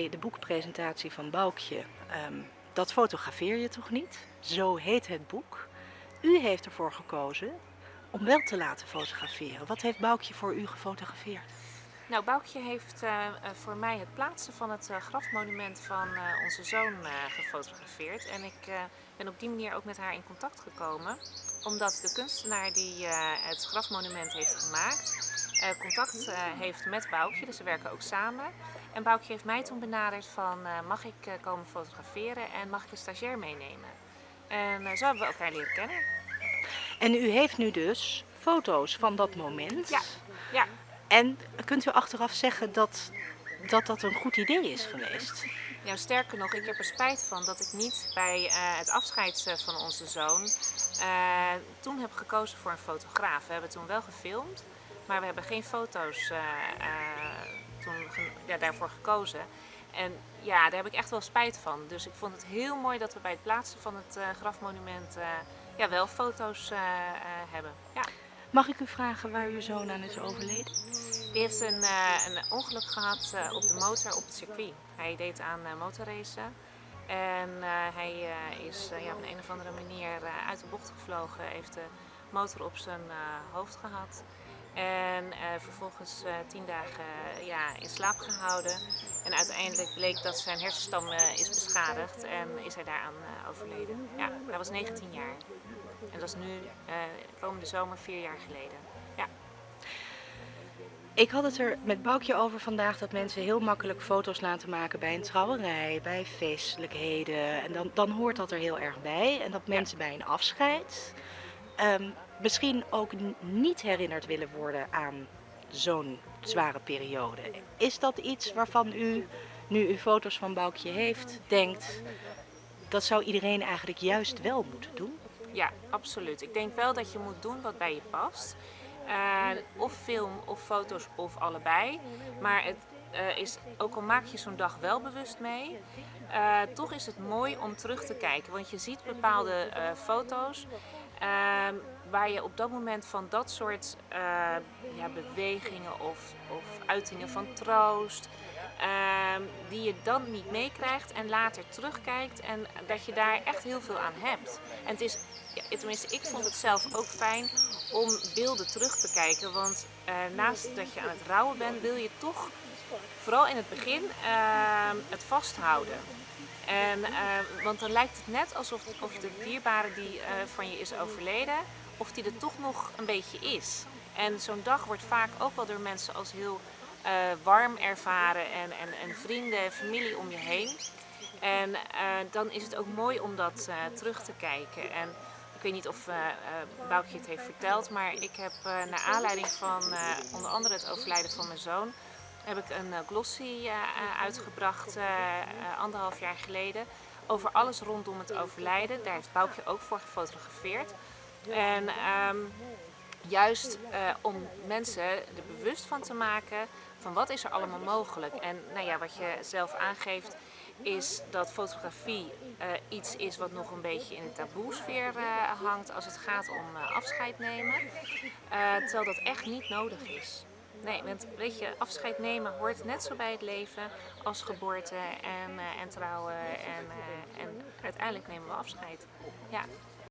bij de boekpresentatie van Boukje, ehm, dat fotografeer je toch niet? Zo heet het boek. U heeft ervoor gekozen om wel te laten fotograferen. Wat heeft Boukje voor u gefotografeerd? Nou, Boukje heeft uh, voor mij het plaatsen van het uh, grafmonument van onze zoon gefotografeerd. En ik ben op die manier ook met haar in contact gekomen. Omdat de kunstenaar die het grafmonument heeft gemaakt, contact heeft met Boukje. Dus ze werken ook samen. En Boukje heeft mij toen benaderd van mag ik komen fotograferen en mag ik een stagiair meenemen. En zo hebben we elkaar leren kennen. En u heeft nu dus foto's van dat moment. Ja, ja. En kunt u achteraf zeggen dat, dat dat een goed idee is geweest? Ja, sterker nog, ik heb er spijt van dat ik niet bij uh, het afscheid van onze zoon uh, toen heb gekozen voor een fotograaf. We hebben toen wel gefilmd, maar we hebben geen foto's uh, toen ja, daarvoor gekozen. En ja, daar heb ik echt wel spijt van. Dus ik vond het heel mooi dat we bij het plaatsen van het grafmonument ja, wel foto's hebben. Ja. Mag ik u vragen waar uw zoon aan is overleden? Die heeft een, een ongeluk gehad op de motor op het circuit. Hij deed aan motorracen. En hij is ja, op een, een of andere manier uit de bocht gevlogen. Heeft de motor op zijn hoofd gehad. En vervolgens tien dagen ja, in slaap gehouden. En uiteindelijk bleek dat zijn hersenstam is beschadigd en is hij daaraan overleden. Ja, hij was 19 jaar. En dat is nu komende zomer vier jaar geleden. Ja. Ik had het er met Boukje over vandaag dat mensen heel makkelijk foto's laten maken bij een trouwerij, bij feestelijkheden. En dan, dan hoort dat er heel erg bij. En dat mensen bij een afscheid um, misschien ook niet herinnerd willen worden aan zo'n zware periode. Is dat iets waarvan u, nu u foto's van Boukje heeft, denkt dat zou iedereen eigenlijk juist wel moeten doen? Ja, absoluut. Ik denk wel dat je moet doen wat bij je past. Uh, of film of foto's of allebei. Maar het uh, is, ook al maak je zo'n dag wel bewust mee, uh, toch is het mooi om terug te kijken. Want je ziet bepaalde foto's ehm, waar je op dat moment van dat soort ja, bewegingen of, of uitingen van troost, ehm, die je dan niet meekrijgt en later terugkijkt en dat je daar echt heel veel aan hebt. En het is ja, tenminste, ik vond het zelf ook fijn om beelden terug te kijken. Want uh, naast dat je aan het rouwen bent, wil je toch, vooral in het begin, uh, het vasthouden. En, uh, want dan lijkt het net alsof of de dierbare die van je is overleden, of die er toch nog een beetje is. En zo'n dag wordt vaak ook wel door mensen als heel warm ervaren en, en, en vrienden, familie om je heen. En dan is het ook mooi om dat terug te kijken. En, ik weet niet of Boukje het heeft verteld, maar ik heb naar aanleiding van onder andere het overlijden van mijn zoon, heb ik een glossy uitgebracht anderhalf jaar geleden over alles rondom het overlijden. Daar heeft Boukje ook voor gefotografeerd. En um, juist om mensen er bewust van te maken van wat is er allemaal mogelijk. En nou ja, wat je zelf aangeeft, is dat fotografie iets is wat nog een beetje in de taboesfeer uh, hangt als het gaat om afscheid nemen. terwijl dat echt niet nodig is. Nee, want weet je, afscheid nemen hoort net zo bij het leven als geboorte en, en trouwen en, en uiteindelijk nemen we afscheid. Ja.